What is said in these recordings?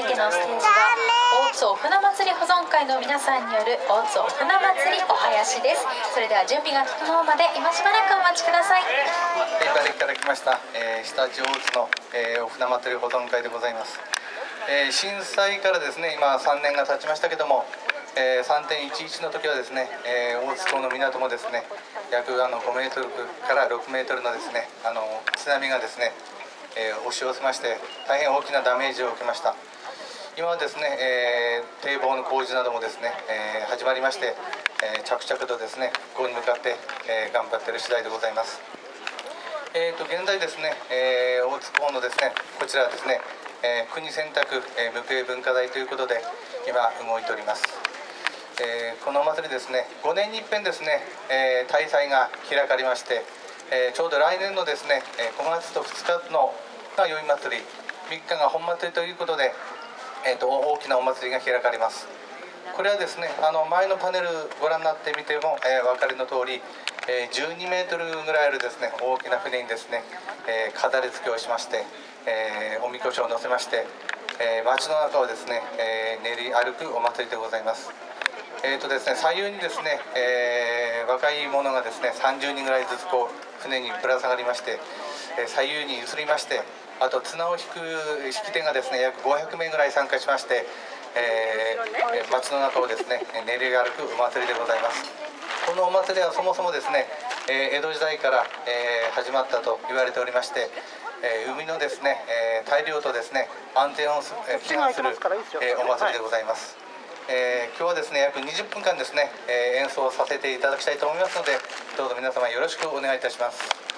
いてのステージは大津お船祭り保存会の皆さんによる大津お船祭りお囃子です。それでは準備が整うまで今しばらくお待ちください。お招きいただきました、えー、下地大津の、えー、お船祭り保存会でございます、えー、震災からですね今3年が経ちましたけどもえー、3.11の時はですね、えー、大津港の港もですね約あの5メートルから6メートルのですねあの津波がですね、えー、押し寄せまして大変大きなダメージを受けました。今はですね、えー、堤防の工事などもですね、えー、始まりまして、えー、着々とですねここに向かって、えー、頑張っている次第でございます。えーと、現在ですね、えー、大津港のですねこちらですね、えー、国選択、えー、無形文化財ということで今動いております。えー、このお祭りですね5年に一遍ですね、えー、大祭が開かれまして、えー、ちょうど来年のですね5月と2日のが宵祭り3日が本祭りということで、えーと、大きなお祭りが開かれます。これはですねあの前のパネルご覧になってみても、えー、お分かりの通り、えー、12メートルぐらいあるですね大きな船にですね、えー、飾り付けをしまして、えー、おみこしを乗せまして、えー、街の中をですね、えー、練り歩くお祭りでございます。えーとですね、左右にですね、えー、若い者がですね30人ぐらいずつこう船にぶら下がりまして、えー、左右に移りましてあと綱を引く引き手がですね約500名ぐらい参加しまして、えー、街の中をですね練り歩くお祭りでございますこのお祭りはそもそもですね、えー、江戸時代から、えー、始まったと言われておりましてえー、海のですね、えー、大量とですね安全を、えー、祈願する、えー、お祭りでございます。えー、今日はですね約20分間ですね、えー、演奏させていただきたいと思いますのでどうぞ皆様よろしくお願いいたします。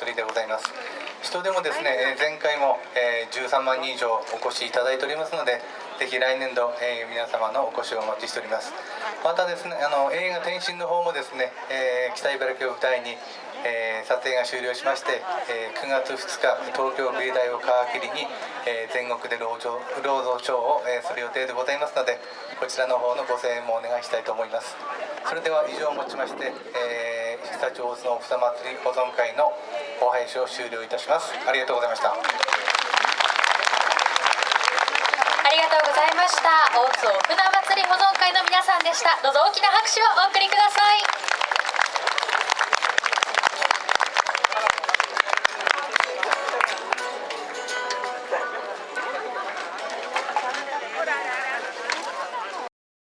祭りでございます。人でもですねえー前回も、えー13万人以上お越しいただいておりますのでぜひ来年度、えー皆様のお越しをお待ちしております。またですねあの映画「天津」の方もですね、えー北茨城を舞台に、えー撮影が終了しまして、えー9月2日東京美大を皮切りに、えー全国で労働労働ショーを、えーする予定でございますのでこちらの方のご声援もお願いしたいと思います。それでは以上をもちまして、えー、常陸大津のおふさ祭り保存会のお配信を終了いたします。ありがとうございました。ありがとうございました。大津お船祭り保存会の皆さんでした。どうぞ大きな拍手をお送りください。